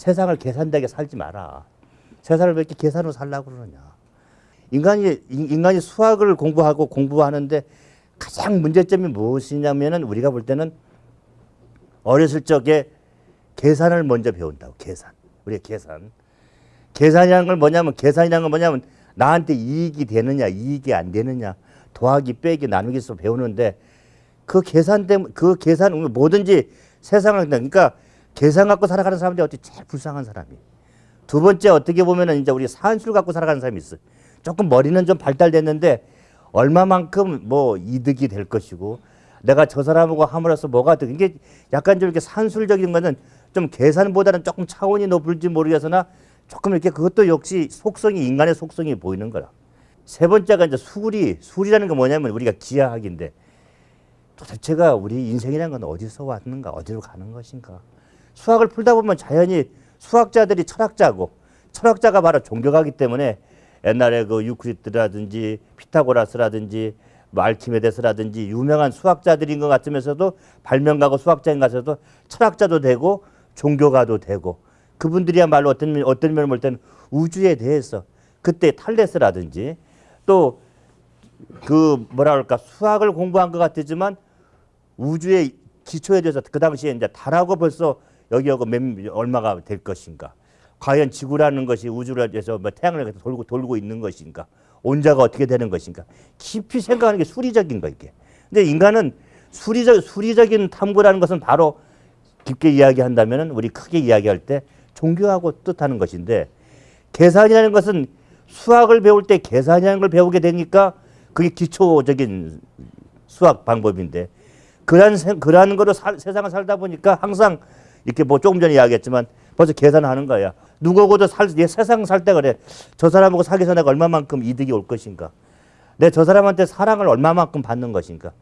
세상을 계산되게 살지 마라. 세상을 왜 이렇게 계산으로 살라고 그러냐. 인간이 인- 인간이 수학을 공부하고 공부하는데 가장 문제점이 무엇이냐면은 우리가 볼 때는 어렸을 적에 계산을 먼저 배운다고 계산. 우리가 계산. 계산이라는 걸 뭐냐면 계산이라는 건 뭐냐면 나한테 이익이 되느냐 이익이 안 되느냐 더하기 빼기 나누기서 배우는데 그 계산 때문에 그 계산 뭐든지 세상을 그러니까 계산 갖고 살아가는 사람들이 어떻게 제일 불쌍한 사람이. 두 번째 어떻게 보면은 이제 우리 산술 갖고 살아가는 사람이 있어. 요 조금 머리는 좀 발달됐는데 얼마만큼 뭐 이득이 될 것이고 내가 저 사람하고 함으로써 뭐가 돼. 이게 약간 좀 이렇게 산술적인 거는 좀 계산보다는 조금 차원이 높을지 모르겠으나 조금 이렇게 그것도 역시 속성이 인간의 속성이 보이는 거라. 세 번째가 이제 수리. 수리라는 게 뭐냐면 우리가 기하학인데 도대체가 우리 인생이라는 건 어디서 왔는가, 어디로 가는 것인가. 수학을 풀다 보면 자연히 수학자들이 철학자고 철학자가 바로 종교가기 때문에 옛날에 그 유크리드라든지 피타고라스라든지 뭐 알키메데스라든지 유명한 수학자들인 것 같으면서도 발명가고 수학자인 것 같아도 철학자도 되고 종교가도 되고 그분들이야말로 어떤 면- 어떤 면을 볼 때는 우주에 대해서 그때 탈레스라든지 또 그 뭐라 그럴까 수학을 공부한 것 같지만 우주의 기초에 대해서 그 당시에 이제 달하고 벌써 여기하고 몇, 얼마가 될 것인가. 과연 지구라는 것이 우주를 해서 뭐 태양을 돌고 돌고 있는 것인가. 온자가 어떻게 되는 것인가. 깊이 생각하는 게 수리적인 거 이게. 근데 인간은 수리적 수리적인 탐구라는 것은 바로 깊게 이야기한다면은 우리 크게 이야기할 때 종교하고 뜻하는 것인데 계산이라는 것은 수학을 배울 때 계산이라는 걸 배우게 되니까 그게 기초적인 수학 방법인데 그러한 세- 그러한 거로 살- 세상을 살다 보니까 항상 이렇게 뭐 조금 전에 이야기했지만 벌써 계산하는 거야. 누구하고도 살, 얘 세상 살 때 그래. 저 사람하고 사귀어서 내가 얼마만큼 이득이 올 것인가. 내 저 사람한테 사랑을 얼마만큼 받는 것인가.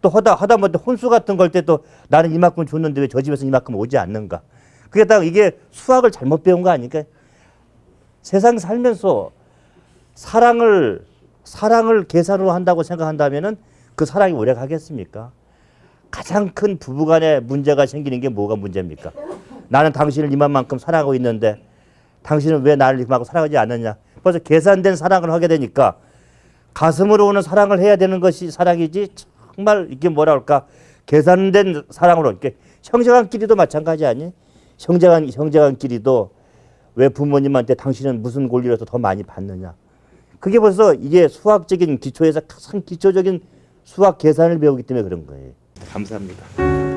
또 하다 하다 못해 혼수 같은 걸 때 또 나는 이만큼 줬는데 왜 저 집에서 이만큼 오지 않는가. 그게 딱 이게 수학을 잘못 배운 거 아닐까? 세상 살면서 사랑을 사랑을 계산으로 한다고 생각한다면은 그 사랑이 오래 가겠습니까? 가장 큰 부부간에 문제가 생기는 게 뭐가 문제입니까? 나는 당신을 이만큼 사랑하고 있는데 당신은 왜 나를 이만큼 사랑하지 않느냐? 벌써 계산된 사랑을 하게 되니까 가슴으로 오는 사랑을 해야 되는 것이 사랑이지 정말 이게 뭐라 할까 계산된 사랑으로 이렇게 형제간끼리도 마찬가지 아니? 형제간 형제간끼리도 왜 부모님한테 당신은 무슨 권리로서 더 많이 받느냐? 그게 벌써 이게 수학적인 기초에서 가장 기초적인 수학 계산을 배우기 때문에 그런 거예요. 감사합니다.